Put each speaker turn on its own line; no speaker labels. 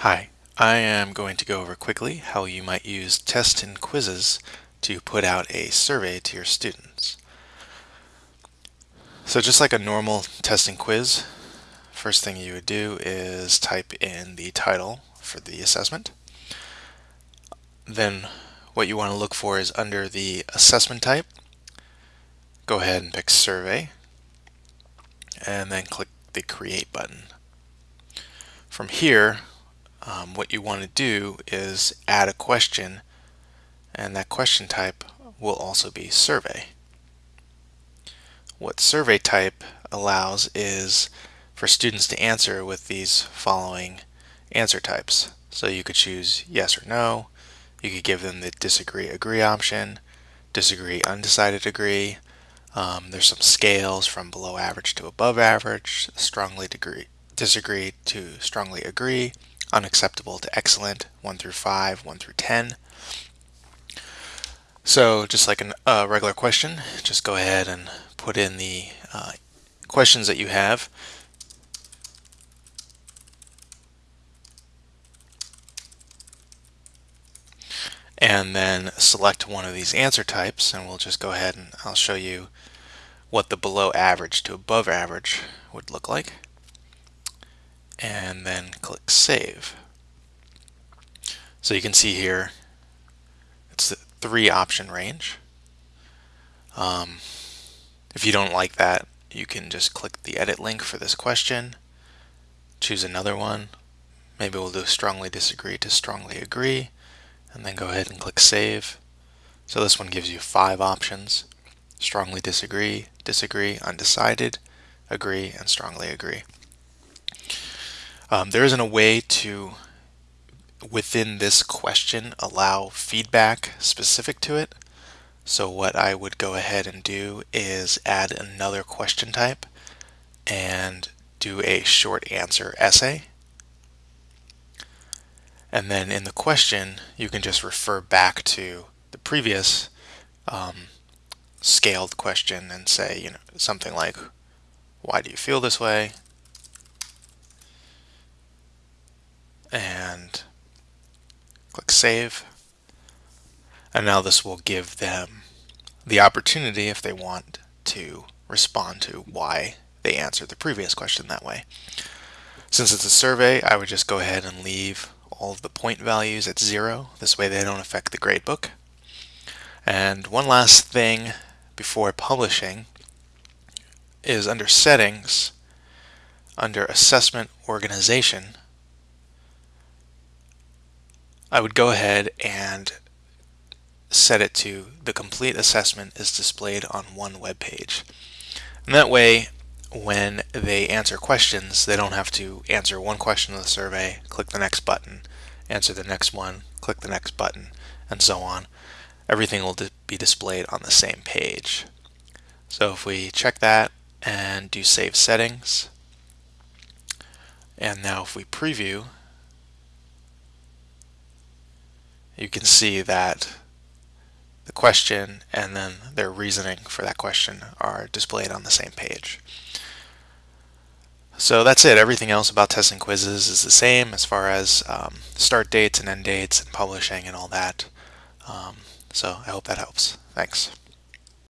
Hi, I am going to go over quickly how you might use tests and quizzes to put out a survey to your students. So just like a normal test and quiz, first thing you would do is type in the title for the assessment. Then what you want to look for is under the assessment type, go ahead and pick survey and then click the create button. From here um, what you want to do is add a question and that question type will also be survey. What survey type allows is for students to answer with these following answer types. So you could choose yes or no, you could give them the disagree agree option, disagree undecided agree, um, there's some scales from below average to above average, strongly degree, disagree to strongly agree, unacceptable to excellent, 1 through 5, 1 through 10. So just like a uh, regular question, just go ahead and put in the uh, questions that you have. And then select one of these answer types and we'll just go ahead and I'll show you what the below average to above average would look like and then click Save. So you can see here it's the three option range. Um, if you don't like that, you can just click the edit link for this question, choose another one. Maybe we'll do strongly disagree to strongly agree, and then go ahead and click Save. So this one gives you five options. Strongly disagree, disagree, undecided, agree, and strongly agree. Um, there isn't a way to, within this question, allow feedback specific to it. So what I would go ahead and do is add another question type and do a short answer essay. And then in the question, you can just refer back to the previous um, scaled question and say, you know, something like, why do you feel this way? And click Save. And now this will give them the opportunity, if they want, to respond to why they answered the previous question that way. Since it's a survey, I would just go ahead and leave all of the point values at zero. This way they don't affect the gradebook. And one last thing before publishing is under Settings, under Assessment Organization, I would go ahead and set it to the complete assessment is displayed on one web page. And that way, when they answer questions, they don't have to answer one question of the survey, click the next button, answer the next one, click the next button, and so on. Everything will be displayed on the same page. So if we check that and do save settings, and now if we preview, you can see that the question and then their reasoning for that question are displayed on the same page. So that's it. Everything else about tests and quizzes is the same as far as um, start dates and end dates and publishing and all that. Um, so I hope that helps. Thanks.